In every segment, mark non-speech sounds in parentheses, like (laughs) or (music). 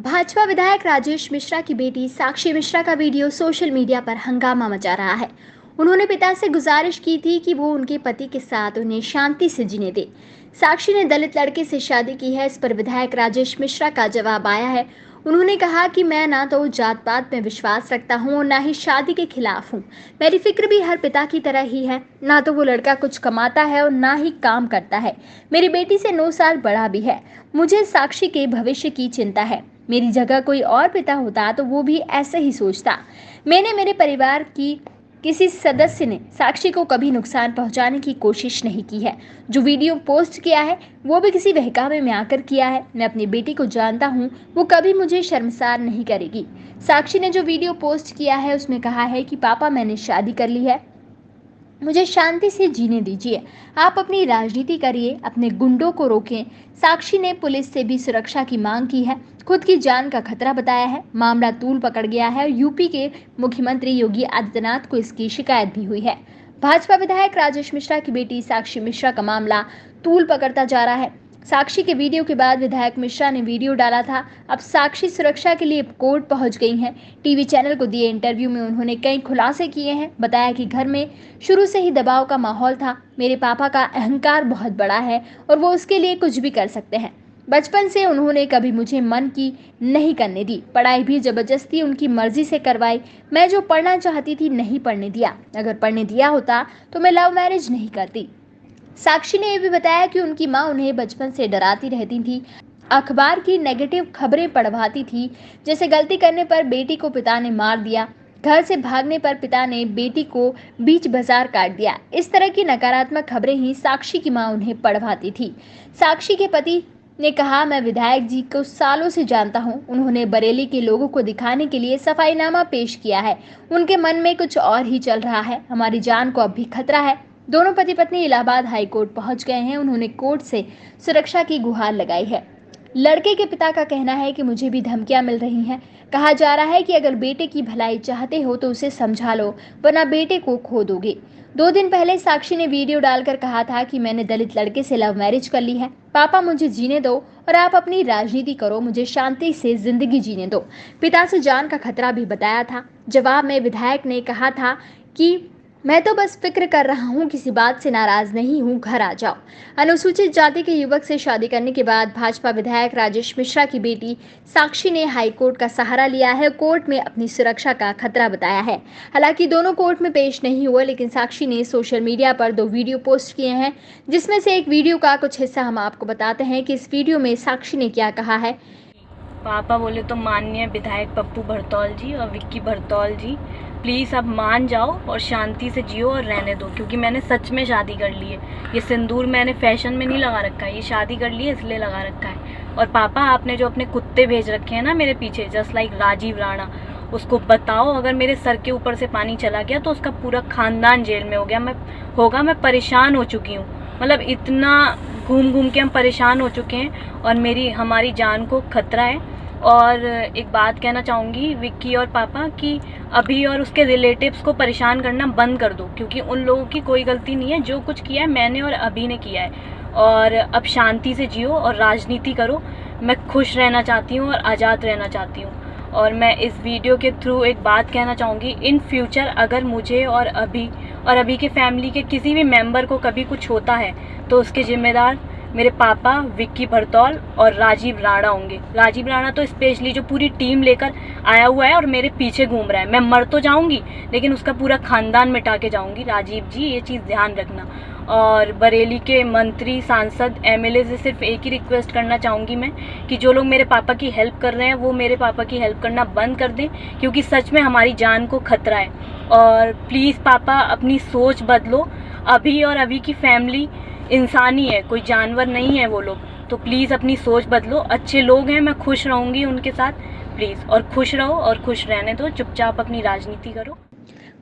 भाजपा विधायक राजेश मिश्रा की बेटी साक्षी मिश्रा का वीडियो सोशल मीडिया पर हंगामा मचा रहा है। उन्होंने पिता से गुजारिश की थी कि वो उनके पति के साथ उन्हें शांति से जीने दे। साक्षी ने दलित लड़के से शादी की है, इस पर विधायक राजेश मिश्रा का जवाब आया है। उन्होंने कहा कि मैं ना तो जात पात में विश्वास रखता हूँ और ना ही शादी के खिलाफ हूँ। मेरी फ़िक्र भी हर पिता की तरह ही है। ना तो वो लड़का कुछ कमाता है और ना ही काम करता है। मेरी बेटी से नौ साल बड़ा भी है। मुझे साक्षी के भविष्य की चिंता है। मेरी जगह कोई और पिता होता तो वो भी ऐसे ही सोचता। मैंने मेरे परिवार की किसी सदस्य ने साक्षी को कभी नुकसान पहुँचाने की कोशिश नहीं की है। जो वीडियो पोस्ट किया है, वो भी किसी बहकावे में आकर किया है। मैं अपनी बेटी को जानता हूँ, वो कभी मुझे शर्मसार नहीं करेगी। साक्षी ने जो वीडियो पोस्ट किया है, उसमें कहा है कि, पापा, मैंने शादी कर ली है। मुझे शांति से जीने दीजिए। आप अपनी राजनीति करिए, अपने गुंडों को रोकें। साक्षी ने पुलिस से भी सुरक्षा की मांग की है। खुद की जान का खतरा बताया है। मामला तूल पकड़ गया है यूपी के मुख्यमंत्री योगी आदित्यनाथ को इसकी शिकायत भी हुई है। भाजपा विधायक राजेश मिश्रा की बेटी साक्षी मिश्रा का मामला तूल पकड़ता जा रहा है। साक्षी के वीडियो के बाद विधायक मिश्रा ने वीडियो डाला था। अब साक्षी सुरक्षा के लिए कोर्ट पहुँच गई हैं। टीवी चैनल को दिए इंटरव्यू में उन्होंने कई खुलासे किए हैं। बताया कि घर में शुरू से ही दबाव का माहौल था। मेरे पापा का अहंकार बहुत बड़ा है और वो उसके लिए कुछ भी कर सकते हैं। बचपन से उन्होंने कभी मुझे मन की नहीं करने दी। पढ़ाई भी ज़बरदस्ती उनकी मर्ज़ी से करवाई। मैं जो पढ़ना चाहती थी नहीं पढ़ने दिया। अगर पढ़ने दिया होता तो मैं लव मैरिज नहीं करती। साक्षी ने यह भी बताया कि उनकी माँ उन्हें बचपन से डराती रहती थी। अखबार की नेगेटिव खबरें पढ़वाती थी। जैसे गलती करने पर बेटी को पिता ने मार दिया। घर से भागने पर पिता ने बेटी को बीच बाज़ार काट दिया। इस तरह की नकारात्मक खबरें ही साक्षी की माँ उन्हें पढ़वाती थी। साक्षी के पति ने कहा, मैं विधायक जी को सालों से जानता हूँ। उन्होंने बरेली के लोगों को दिखाने के लिए सफाईनामा पेश किया है। उनके मन में कुछ और ही चल रहा है। हमारी जान को अब भी खतरा है। दोनों पति पत्नी इलाहाबाद हाई कोर्ट पहुँच गए हैं। उन्होंने कोर्ट से सुरक्षा की गुहार लगाई है। लड़के के पिता का कहना है कि मुझे भी धमकियाँ मिल रही हैं। कहा जा रहा है कि अगर बेटे की भलाई चाहते हो तो उसे समझा लो, वरना बेटे को खो दोगे। दो दिन पहले साक्षी ने वीडियो डालकर कहा था कि मैंने दलित लड़के से लव मैरिज कर ली है। पापा मुझे जीने दो और आप अपनी राजनीति करो, मुझे शांति से ज़िंदगी जीने दो। पिता से जान का खतरा भी बताया था। जवाब में विधायक ने कहा था कि मैं तो बस फ़िक्र कर रहा हूँ, किसी बात से नाराज़ नहीं हूँ, घर आ जाओ। अनुसूचित जाति के युवक से शादी करने के बाद भाजपा विधायक राजेश मिश्रा की बेटी साक्षी ने हाईकोर्ट का सहारा लिया है, कोर्ट में अपनी सुरक्षा का खतरा बताया है। हालाँकि दोनों कोर्ट में पेश नहीं हुए, लेकिन साक्षी ने सोशल मीडिया पर दो वीडियो पोस्ट किए हैं, जिसमें से एक वीडियो का कुछ हिस्सा हम आपको बताते हैं कि इस वीडियो में साक्षी ने क्या कहा है। पापा बोले तो माननीय विधायक पप्पू भरतौल जी और विक्की भरतौल जी प्लीज़ अब मान जाओ और शांति से जियो और रहने दो, क्योंकि मैंने सच में शादी कर ली है। ये सिंदूर मैंने फ़ैशन में नहीं लगा रखा है, ये शादी कर ली है, इसलिए लगा रखा है। और पापा, आपने जो अपने कुत्ते भेज रखे हैं ना मेरे पीछे जस्ट लाइक राजीव राणा, उसको बताओ, अगर मेरे सर के ऊपर से पानी चला गया तो उसका पूरा खानदान जेल में हो गया, मैं, होगा, मैं परेशान हो चुकी हूँ। मतलब इतना घूम घूम के हम परेशान हो चुके हैं और मेरी, हमारी जान को खतरा है। और एक बात कहना चाहूँगी विक्की और पापा कि अभी और उसके रिलेटिव्स को परेशान करना बंद कर दो, क्योंकि उन लोगों की कोई गलती नहीं है। जो कुछ किया है, मैंने और अभी ने किया है। और अब शांति से जियो और राजनीति करो। मैं खुश रहना चाहती हूँ और आज़ाद रहना चाहती हूँ। और मैं इस वीडियो के थ्रू एक बात कहना चाहूँगी, इन फ्यूचर अगर मुझे और अभी और अभी के फैमिली के किसी भी मेंबर को कभी कुछ होता है तो उसके ज़िम्मेदार मेरे पापा विक्की भरतौल और राजीव राणा होंगे। राजीव राणा तो स्पेशली जो पूरी टीम लेकर आया हुआ है और मेरे पीछे घूम रहा है। मैं मर तो जाऊँगी, लेकिन उसका पूरा खानदान मिटा के जाऊँगी। राजीव जी, ये चीज़ ध्यान रखना। और बरेली के मंत्री, सांसद एमएलए से सिर्फ़ एक ही रिक्वेस्ट करना चाहूँगी मैं कि जो लोग मेरे पापा की हेल्प कर रहे हैं, वो मेरे पापा की हेल्प करना बंद कर दें, क्योंकि सच में हमारी जान को खतरा है। और प्लीज़ पापा, अपनी सोच बदलो। अभी और अभी की फैमिली इंसान ही कोई जानवर नहीं है वो लोग। तो प्लीज़ अपनी सोच बदलो। अच्छे लोग हैं, मैं खुश रहूँगी उनके साथ। प्लीज़ और खुश रहो और खुश रहने दो। चुपचाप अपनी राजनीति करो।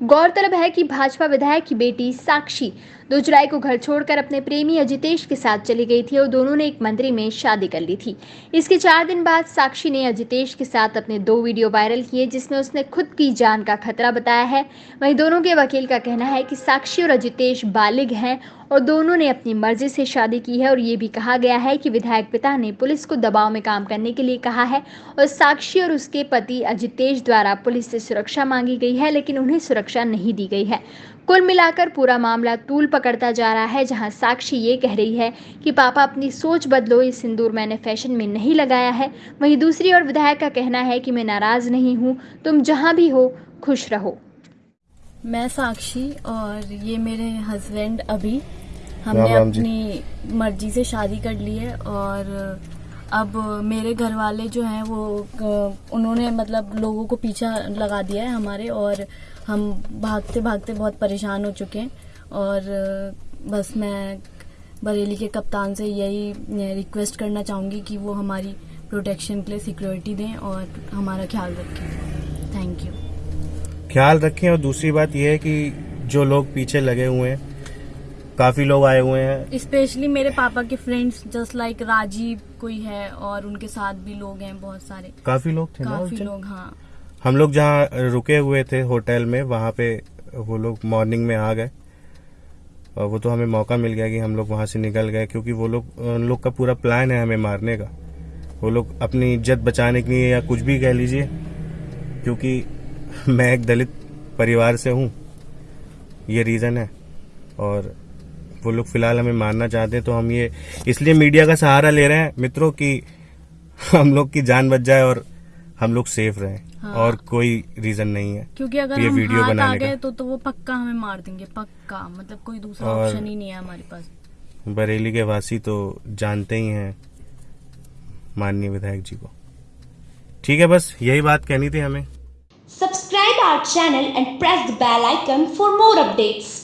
गौरतलब है कि भाजपा विधायक की बेटी साक्षी दो जुलाई को घर छोड़कर अपने प्रेमी अजितेश के साथ चली गई थी और दोनों ने एक मंदिर में शादी कर ली थी। इसके चार दिन बाद साक्षी ने अजितेश के साथ अपने दो वीडियो वायरल किए, जिसमें उसने खुद की जान का खतरा बताया है। वहीं दोनों के वकील का कहना है कि साक्षी और अजितेश बालिग हैं और दोनों ने अपनी मर्ज़ी से शादी की है और ये भी कहा गया है कि विधायक पिता ने पुलिस को दबाव में काम करने के लिए कहा है और साक्षी और उसके पति अजितेश द्वारा पुलिस से सुरक्षा मांगी गई है, लेकिन उन्हें सुरक्षा नहीं दी गई है। कुल मिलाकर पूरा मामला तूल पकड़ता जा रहा है जहाँ साक्षी ये कह रही है कि पापा अपनी सोच बदलो इस सिंदूर मैंने फ़ैशन में नहीं लगाया है। वहीं दूसरी ओर विधायक का कहना है कि मैं नाराज़ नहीं हूँ तुम जहाँ भी हो खुश रहो। मैं साक्षी और ये मेरे हस्बैंड अभी हमने अपनी मर्ज़ी से शादी कर ली है और अब मेरे घर वाले जो हैं वो उन्होंने मतलब लोगों को पीछा लगा दिया है हमारे और हम भागते भागते बहुत परेशान हो चुके हैं। और बस मैं बरेली के कप्तान से यही रिक्वेस्ट करना चाहूँगी कि वो हमारी प्रोटेक्शन के लिए सिक्योरिटी दें और हमारा ख्याल रखें। थैंक यू ख्याल रखें और दूसरी बात यह है कि जो लोग पीछे लगे हुए हैं काफ़ी लोग आए हुए हैं। स्पेशली मेरे पापा के फ्रेंड्स जस्ट लाइक राजीव कोई है और उनके साथ भी लोग हैं बहुत सारे। काफ़ी लोग थे काफ़ी? लोग हाँ। हम लोग जहाँ रुके हुए थे होटल में वहाँ पे वो लोग मॉर्निंग में आ गए और वो तो हमें मौका मिल गया कि हम लोग वहाँ से निकल गए क्योंकि वो लोग उन लोग का पूरा प्लान है हमें मारने का। वो लोग अपनी इज़्ज़त बचाने के लिए या कुछ भी कह लीजिए क्योंकि (laughs) मैं एक दलित परिवार से हूँ ये रीज़न है। और वो लोग फ़िलहाल हमें मारना चाहते हैं तो हम ये इसलिए मीडिया का सहारा ले रहे हैं मित्रों की (laughs) हम लोग की जान बच जाए और हम लोग सेफ़ रहें। हाँ। और कोई रीजन नहीं है क्योंकि अगर ये हम वीडियो हाथ आ गए तो तो वो पक्का हमें मार देंगे पक्का। मतलब कोई दूसरा ऑप्शन ही नहीं है हमारे पास। बरेली के वासी तो जानते ही हैं माननीय विधायक जी को। ठीक है बस यही बात कहनी थी हमें। Subscribe our channel and press the bell icon for more updates.